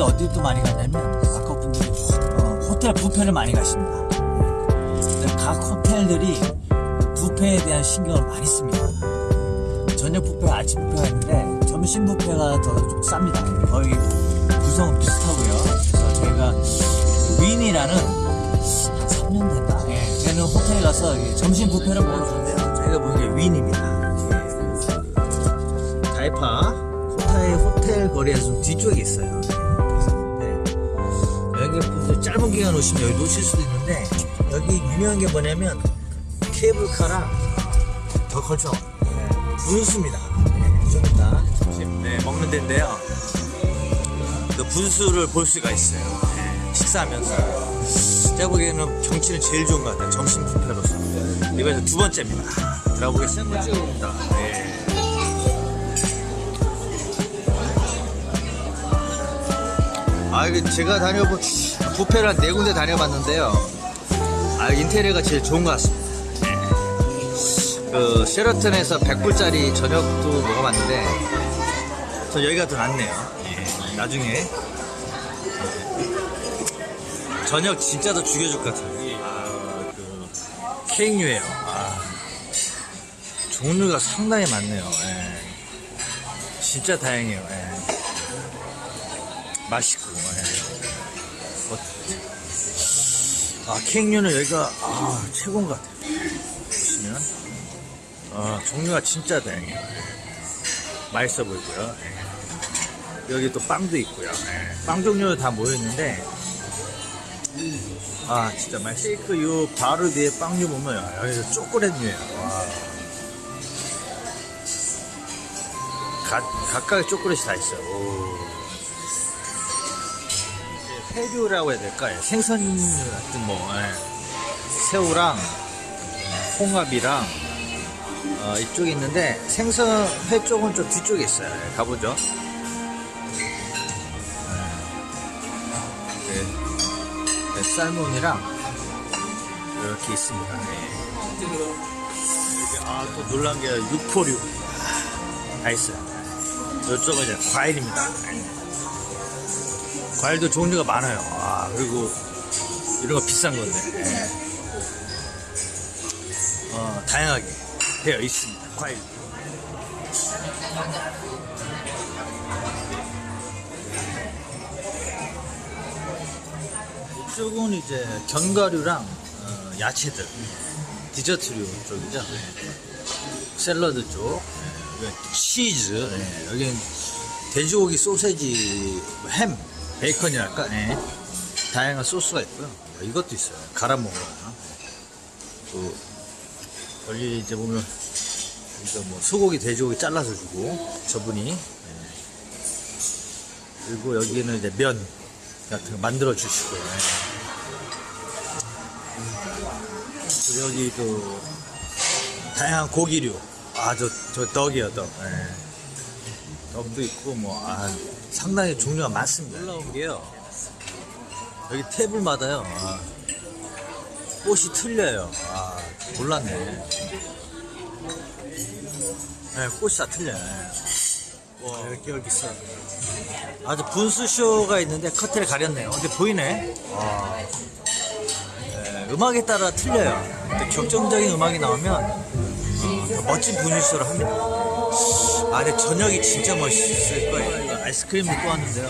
여기 어디 또 많이 가냐면 아까 분들이 어, 호텔 뷔페를 많이 가십니다. 근데 각 호텔들이 뷔페에 대한 신경을 많이 씁니다. 저녁 뷔페, 아침 뷔페가 있는데 점심 뷔페가 더 좀 쌉니다. 거의 구성은 비슷하고요. 그래서 저희가 윈이라는 한 3년 됐나? 예, 걔는 호텔에 가서 이 점심 뷔페를 먹으러 가는데요. 저희가 게 윈입니다. 예. 다이파 코타의 호텔 거리에서 좀 뒤쪽에 있어요. 네. 여행객분들 짧은 기간 오시면 여기 놓칠 수도 있는데 여기 유명한 게 뭐냐면 케이블카랑 더 걸쳐 분수입니다. 네, 좀 이따 점심 네, 먹는 데인데요. 그 분수를 볼 수가 있어요. 네, 식사하면서 제가 보기에는 경치는 제일 좋은 것 같아요. 점심 뷔페로서 이번에 두 번째입니다. 들어보겠습니다. 네. 아, 이게 제가 다녀본 뷔페를 한 네 군데 다녀봤는데요. 아, 인테리어가 제일 좋은 것 같습니다. 네. 그, 셰러턴에서 100불짜리 저녁도 먹어봤는데, 전 여기가 더 낫네요. 예, 나중에. 예. 저녁 진짜 더 죽여줄 것 같아요. 아, 그, 케이크류예요 아, 종류가 상당히 많네요. 예. 진짜 다행이에요. 예. 맛있고. 예. 어, 아, 케이크류는 여기가 아, 최고인 것 같아요. 보시면 아, 종류가 진짜 다양해요. 맛있어 보이고요. 예. 여기 또 빵도 있고요. 예. 빵 종류 다 모여 있는데 아 진짜 맛있어. 쉐이크 요 바로 뒤에 빵류 보면 아, 여기서 초콜릿류예요. 와. 각, 각각의 초콜릿이 다 있어요. 오. 회류라고 해야 될까? 요 생선 같은 뭐 예. 새우랑 홍합이랑 어, 이쪽에 있는데 생선 회 쪽은 좀 뒤쪽에 있어요. 예, 가보죠. 예. 네. 네, 살몬이랑 이렇게 있습니다. 네. 아또 놀란 게 육포류 다 있어요. 이쪽은 이제 과일입니다. 네. 과일도 종류가 많아요. 아, 그리고 이런 거 비싼 건데. 예. 어, 다양하게 되어 있습니다. 과일. 이쪽은 이제 견과류랑 어, 야채들, 디저트류 쪽이죠. 샐러드 쪽, 예, 여기 치즈, 예, 여기는 돼지고기 소세지, 햄, 베이컨이랄까, 예. 다양한 소스가 있고요. 어, 이것도 있어요. 갈아 먹어요. 또 여기 이제 보면 이거 뭐 소고기, 돼지고기 잘라서 주고 저분이 예. 그리고 여기는 이제 면 같은 거 만들어 주시고요. 예. 그리고 여기 또 다양한 고기류. 아, 저, 저 덕이요, 덕. 예. 덕도 있고, 뭐, 아, 상당히 종류가 많습니다. 올라온 게요. 여기 테이블마다요. 아, 꽃이 틀려요. 아, 몰랐네. 네, 꽃이 다 틀려요. 예. 와, 이렇게 여기 있어. 아주 분수쇼가 있는데 커튼을 가렸네요. 근데 보이네. 와. 네, 음악에 따라 틀려요. 근데 격정적인 음악이 나오면 어, 더 멋진 분수쇼를 합니다. 아, 근데 저녁이 진짜 멋있을 거예요. 이거 아이스크림 먹고 왔는데요.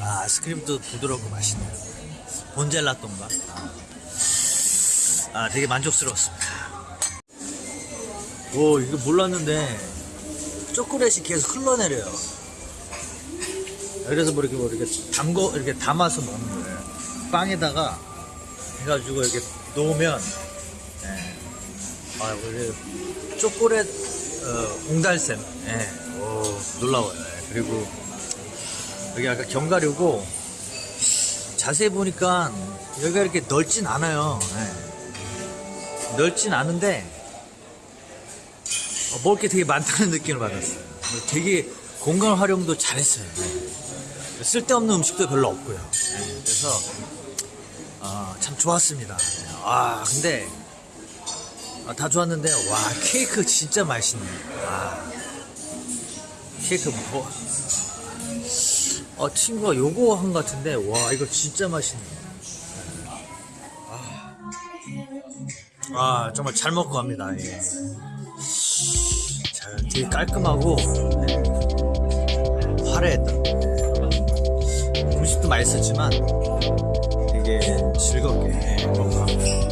아, 아이스크림도 부드럽고 맛있네요. 본젤라똥가. 아. 아, 되게 만족스러웠습니다. 오, 이거 몰랐는데, 초콜릿이 계속 흘러내려요. 그래서 뭐 이렇게 뭐 이렇게 담궈, 이렇게 담아서 먹는 거예요. 빵에다가 해가지고 이렇게 놓으면, 예. 아, 원래 초콜릿, 어, 옹달샘. 예. 오, 놀라워요. 예. 그리고, 여기 아까 견과류고, 자세히 보니까 여기가 이렇게 넓진 않아요. 예. 넓진 않은데 어, 먹을 게 되게 많다는 느낌을 받았어요. 되게 공간 활용도 잘했어요. 예. 쓸데없는 음식도 별로 없고요. 예. 그래서 어, 참 좋았습니다. 아 근데 아, 다 좋았는데 와 케이크 진짜 맛있네. 아, 케이크 뭐 어, 친구가 요거 한것 같은데, 와, 이거 진짜 맛있네. 아, 아, 정말 잘 먹고 갑니다. 예. 자, 되게 깔끔하고, 네. 화려했다. 음식도 맛있었지만, 되게 즐겁게 예, 먹고 갑니다.